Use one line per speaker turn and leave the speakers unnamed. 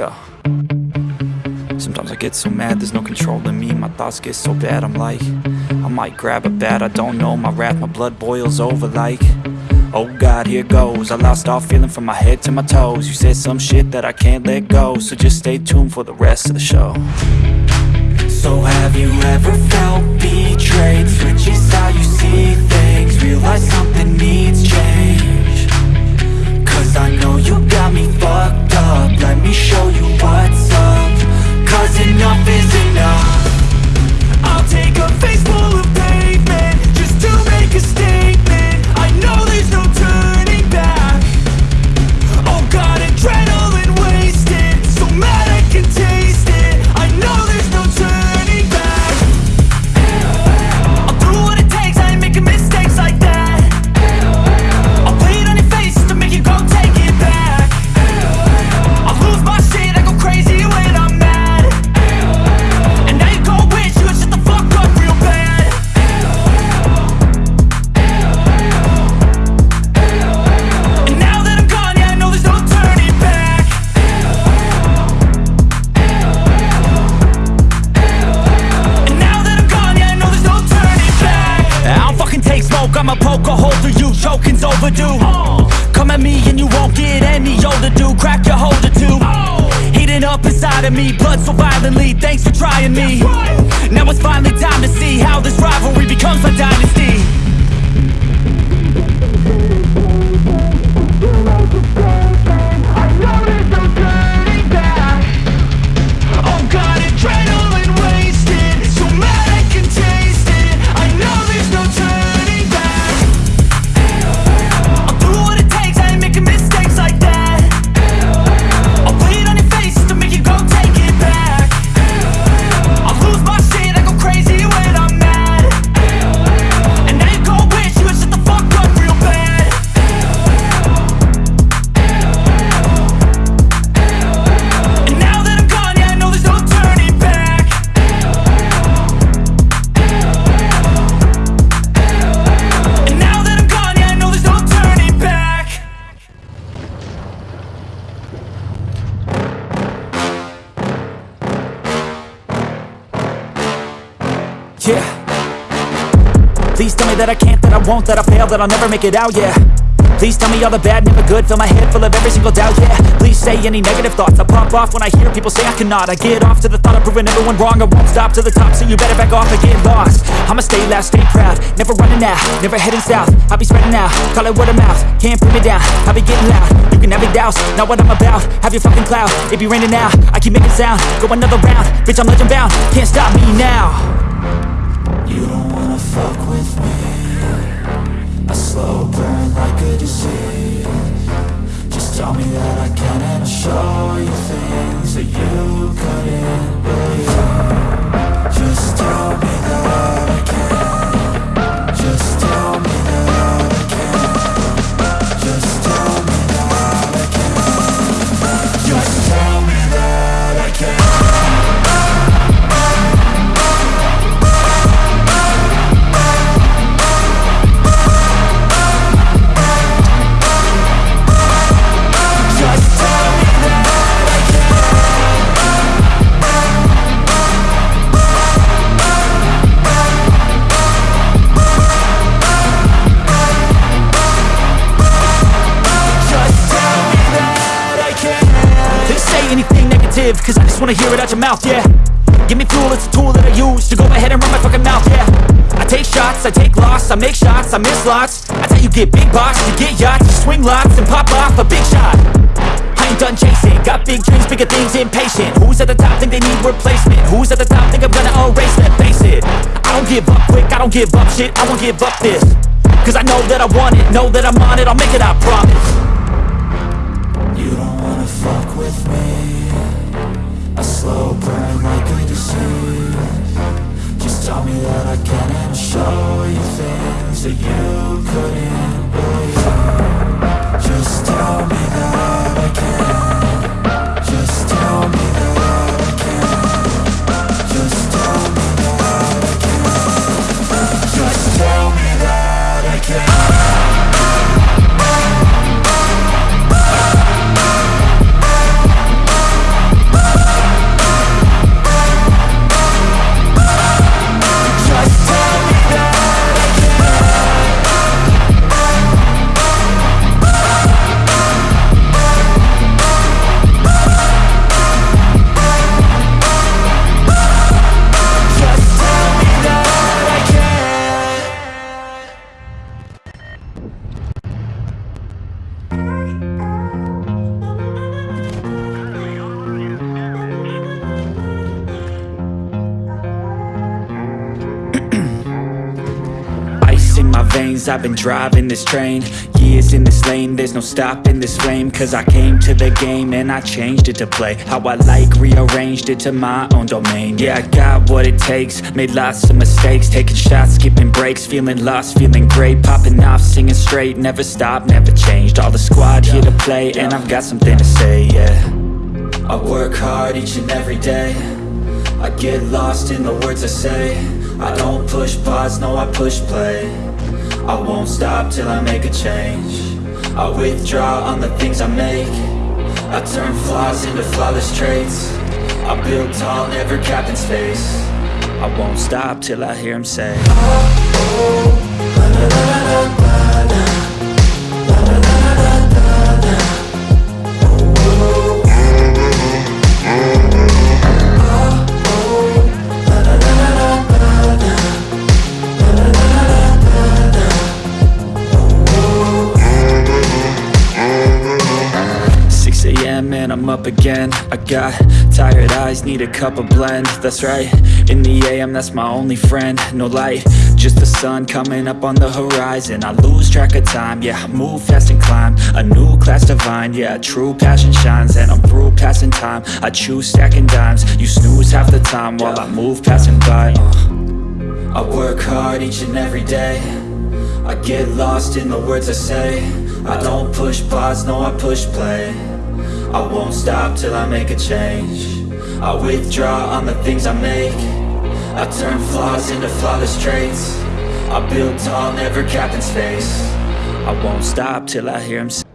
Yeah. Sometimes I get so mad, there's no control in me My thoughts get so bad, I'm like I might grab a bat, I don't know My wrath, my blood boils over like Oh God, here goes I lost all feeling from my head to my toes You said some shit that I can't let go So just stay tuned for the rest of the show So have you ever felt betrayed? Switches how you see things Realize something needs change Cause I know you won't get any older, dude Crack your holder too Heating up inside of me Blood so violently Thanks for trying me Now it's finally time to see How this rivalry becomes my dynasty yeah Please tell me that I can't, that I won't, that I fail, that I'll never make it out, yeah Please tell me all the bad, never good Fill my head full of every single doubt, yeah Please say any negative thoughts I pop off when I hear people say I cannot I get off to the thought of proving everyone wrong I won't stop to the top, so you better back off and get lost I'ma stay loud, stay proud Never running out, never heading south I'll be spreading out, call it word of mouth Can't put me down, I'll be getting loud You can have it doubts, not what I'm about Have your fucking cloud, it be raining now I keep making sound, go another round Bitch, I'm legend bound, can't stop me now you don't wanna fuck with me I slow burn like a disease Cause I just wanna hear it out your mouth, yeah Give me fuel, it's a tool that I use To go ahead and run my fucking mouth, yeah I take shots, I take loss I make shots, I miss lots I tell you get big box, you get yachts You swing lots and pop off a big shot I ain't done chasing Got big dreams, bigger things, impatient Who's at the top think they need replacement? Who's at the top think I'm gonna erase that? Face it, I don't give up quick I don't give up shit, I won't give up this Cause I know that I want it, know that I'm on it I'll make it, I promise You don't wanna fuck with me slow burn like a disease Just tell me that I can and show you things that you couldn't believe I've been driving this train Years in this lane There's no stopping this flame Cause I came to the game And I changed it to play How I like Rearranged it to my own domain Yeah, I got what it takes Made lots of mistakes Taking shots, skipping breaks Feeling lost, feeling great Popping off, singing straight Never stopped, never changed All the squad here to play And I've got something to say, yeah I work hard each and every day I get lost in the words I say I don't push pause, no I push play I won't stop till I make a change I withdraw on the things I make I turn flaws into flawless traits I build tall, never capped in space I won't stop till I hear him say oh, oh, la, la, la, I'm up again I got tired eyes, need a cup of blend That's right, in the AM that's my only friend No light, just the sun coming up on the horizon I lose track of time, yeah, I move fast and climb A new class divine, yeah, true passion shines And I'm through passing time, I choose stacking dimes You snooze half the time while I move passing by uh. I work hard each and every day I get lost in the words I say I don't push pause, no I push play I won't stop till I make a change I withdraw on the things I make I turn flaws into flawless traits I build tall, never capped in space I won't stop till I hear him say